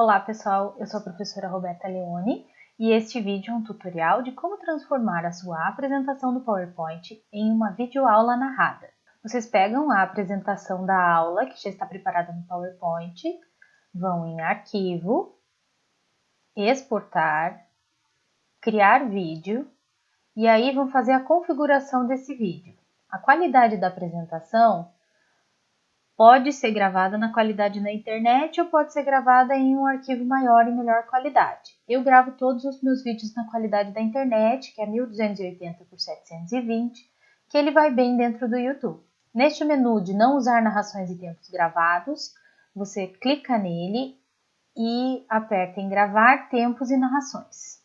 Olá pessoal, eu sou a professora Roberta Leone e este vídeo é um tutorial de como transformar a sua apresentação do PowerPoint em uma videoaula narrada. Vocês pegam a apresentação da aula que já está preparada no PowerPoint, vão em Arquivo, Exportar, Criar vídeo e aí vão fazer a configuração desse vídeo. A qualidade da apresentação pode ser gravada na qualidade na internet ou pode ser gravada em um arquivo maior e melhor qualidade. Eu gravo todos os meus vídeos na qualidade da internet, que é 1280 por 720, que ele vai bem dentro do YouTube. Neste menu de não usar narrações e tempos gravados, você clica nele e aperta em gravar tempos e narrações.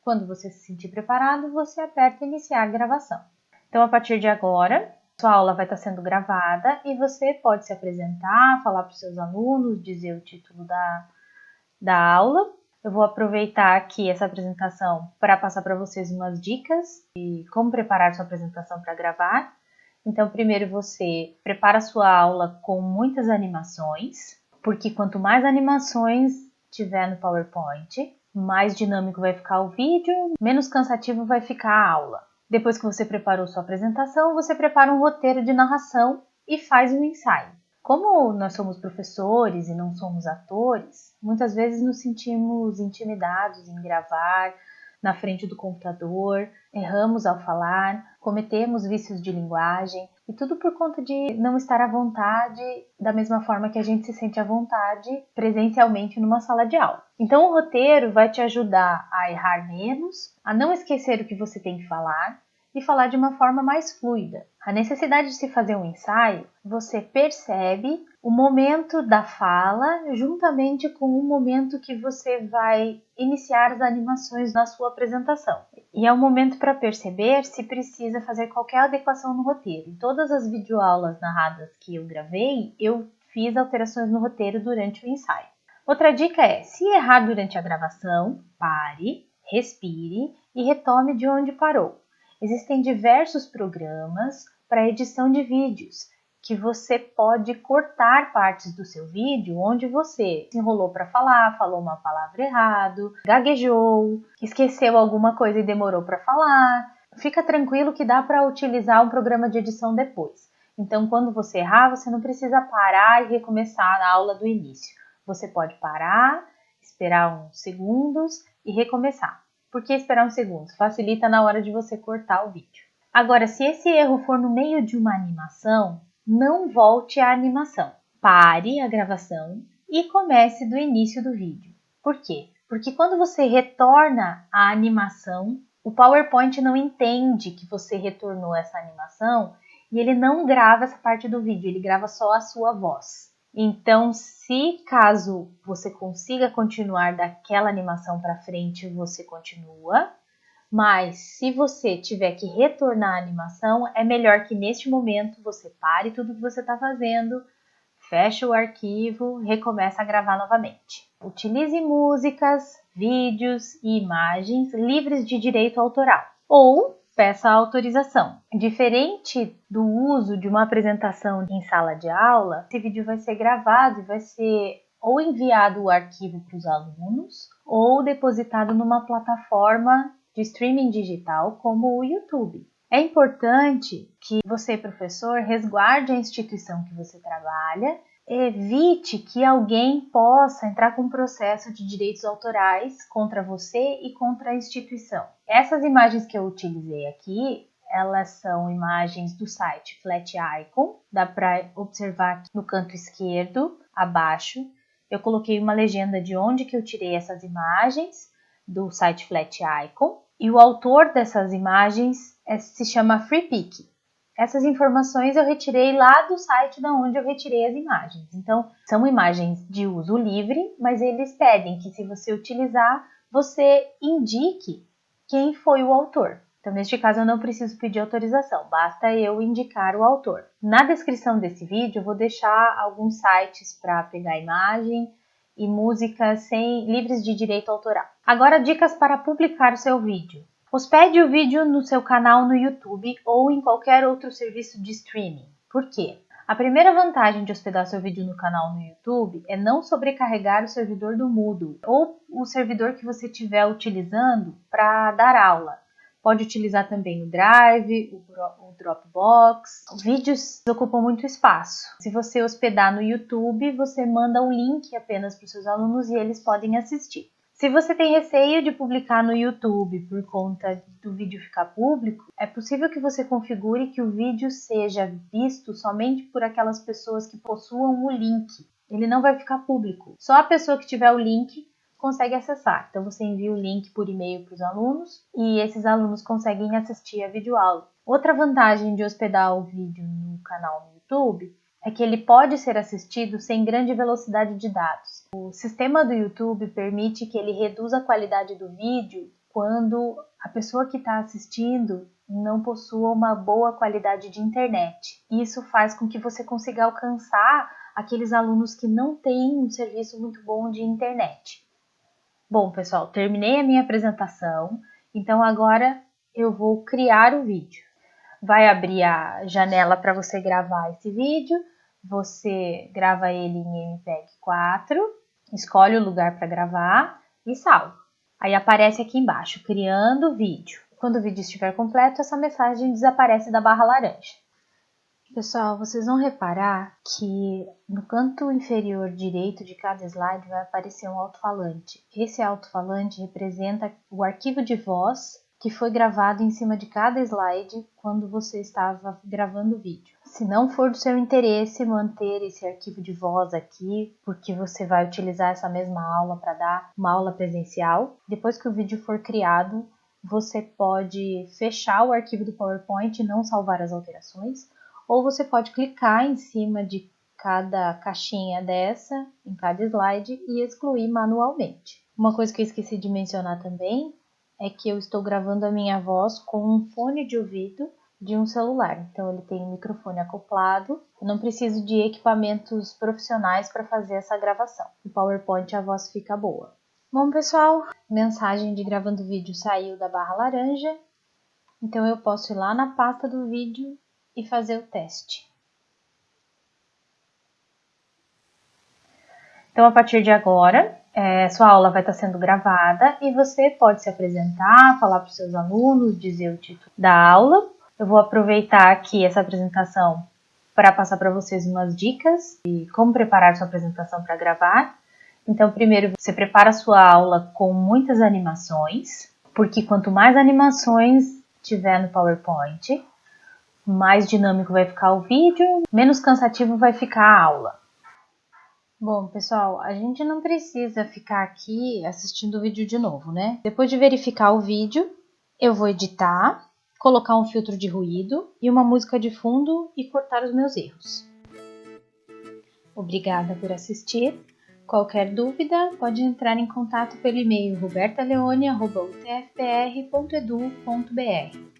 Quando você se sentir preparado, você aperta iniciar gravação. Então, a partir de agora, sua aula vai estar sendo gravada e você pode se apresentar, falar para os seus alunos, dizer o título da, da aula. Eu vou aproveitar aqui essa apresentação para passar para vocês umas dicas de como preparar sua apresentação para gravar. Então, primeiro você prepara sua aula com muitas animações, porque quanto mais animações tiver no PowerPoint, mais dinâmico vai ficar o vídeo, menos cansativo vai ficar a aula. Depois que você preparou sua apresentação, você prepara um roteiro de narração e faz um ensaio. Como nós somos professores e não somos atores, muitas vezes nos sentimos intimidados em gravar na frente do computador, erramos ao falar, cometemos vícios de linguagem e tudo por conta de não estar à vontade da mesma forma que a gente se sente à vontade presencialmente numa sala de aula. Então, o roteiro vai te ajudar a errar menos, a não esquecer o que você tem que falar e falar de uma forma mais fluida. A necessidade de se fazer um ensaio, você percebe o momento da fala juntamente com o momento que você vai iniciar as animações na sua apresentação. E é o momento para perceber se precisa fazer qualquer adequação no roteiro. Em todas as videoaulas narradas que eu gravei, eu fiz alterações no roteiro durante o ensaio. Outra dica é: se errar durante a gravação, pare, respire e retome de onde parou. Existem diversos programas para edição de vídeos que você pode cortar partes do seu vídeo onde você se enrolou para falar, falou uma palavra errado, gaguejou, esqueceu alguma coisa e demorou para falar. Fica tranquilo que dá para utilizar um programa de edição depois. Então, quando você errar, você não precisa parar e recomeçar a aula do início. Você pode parar, esperar uns segundos e recomeçar. Por que esperar uns segundos? Facilita na hora de você cortar o vídeo. Agora, se esse erro for no meio de uma animação, não volte à animação. Pare a gravação e comece do início do vídeo. Por quê? Porque quando você retorna à animação, o PowerPoint não entende que você retornou essa animação e ele não grava essa parte do vídeo, ele grava só a sua voz. Então, se caso você consiga continuar daquela animação para frente, você continua. Mas se você tiver que retornar à animação, é melhor que neste momento você pare tudo que você está fazendo, feche o arquivo, recomece a gravar novamente. Utilize músicas, vídeos e imagens livres de direito autoral. Ou peça autorização. Diferente do uso de uma apresentação em sala de aula, esse vídeo vai ser gravado e vai ser ou enviado o arquivo para os alunos ou depositado numa plataforma de streaming digital como o YouTube. É importante que você, professor, resguarde a instituição que você trabalha evite que alguém possa entrar com processo de direitos autorais contra você e contra a instituição. Essas imagens que eu utilizei aqui, elas são imagens do site Flat Icon, dá para observar aqui no canto esquerdo, abaixo. Eu coloquei uma legenda de onde que eu tirei essas imagens do site Flat Icon e o autor dessas imagens é, se chama FreePic. Essas informações eu retirei lá do site da onde eu retirei as imagens. Então, são imagens de uso livre, mas eles pedem que se você utilizar, você indique quem foi o autor. Então, neste caso, eu não preciso pedir autorização, basta eu indicar o autor. Na descrição desse vídeo, eu vou deixar alguns sites para pegar imagem e música sem livres de direito autoral. Agora, dicas para publicar o seu vídeo. Hospede o vídeo no seu canal no YouTube ou em qualquer outro serviço de streaming. Por quê? A primeira vantagem de hospedar seu vídeo no canal no YouTube é não sobrecarregar o servidor do Moodle ou o servidor que você estiver utilizando para dar aula. Pode utilizar também o Drive, o Dropbox. Vídeos ocupam muito espaço. Se você hospedar no YouTube, você manda o link apenas para os seus alunos e eles podem assistir. Se você tem receio de publicar no YouTube por conta do vídeo ficar público, é possível que você configure que o vídeo seja visto somente por aquelas pessoas que possuam o link. Ele não vai ficar público. Só a pessoa que tiver o link consegue acessar. Então você envia o link por e-mail para os alunos e esses alunos conseguem assistir a videoaula. Outra vantagem de hospedar o vídeo no canal no YouTube é que ele pode ser assistido sem grande velocidade de dados. O sistema do YouTube permite que ele reduza a qualidade do vídeo quando a pessoa que está assistindo não possua uma boa qualidade de internet. Isso faz com que você consiga alcançar aqueles alunos que não têm um serviço muito bom de internet. Bom, pessoal, terminei a minha apresentação, então agora eu vou criar o vídeo. Vai abrir a janela para você gravar esse vídeo, você grava ele em MPEG 4 escolhe o lugar para gravar e salva. Aí aparece aqui embaixo, criando vídeo. Quando o vídeo estiver completo, essa mensagem desaparece da barra laranja. Pessoal, vocês vão reparar que no canto inferior direito de cada slide vai aparecer um alto-falante. Esse alto-falante representa o arquivo de voz que foi gravado em cima de cada slide quando você estava gravando o vídeo. Se não for do seu interesse manter esse arquivo de voz aqui, porque você vai utilizar essa mesma aula para dar uma aula presencial, depois que o vídeo for criado, você pode fechar o arquivo do PowerPoint e não salvar as alterações, ou você pode clicar em cima de cada caixinha dessa, em cada slide, e excluir manualmente. Uma coisa que eu esqueci de mencionar também é que eu estou gravando a minha voz com um fone de ouvido de um celular. Então ele tem um microfone acoplado. Eu não preciso de equipamentos profissionais para fazer essa gravação. No PowerPoint a voz fica boa. Bom, pessoal, mensagem de gravando vídeo saiu da barra laranja. Então eu posso ir lá na pasta do vídeo e fazer o teste. Então, a partir de agora, é, sua aula vai estar sendo gravada e você pode se apresentar, falar para os seus alunos, dizer o título da aula. Eu vou aproveitar aqui essa apresentação para passar para vocês umas dicas de como preparar sua apresentação para gravar. Então, primeiro, você prepara a sua aula com muitas animações, porque quanto mais animações tiver no PowerPoint, mais dinâmico vai ficar o vídeo, menos cansativo vai ficar a aula. Bom, pessoal, a gente não precisa ficar aqui assistindo o vídeo de novo, né? Depois de verificar o vídeo, eu vou editar, colocar um filtro de ruído e uma música de fundo e cortar os meus erros. Obrigada por assistir. Qualquer dúvida, pode entrar em contato pelo e-mail robertaleone.utfpr.edu.br.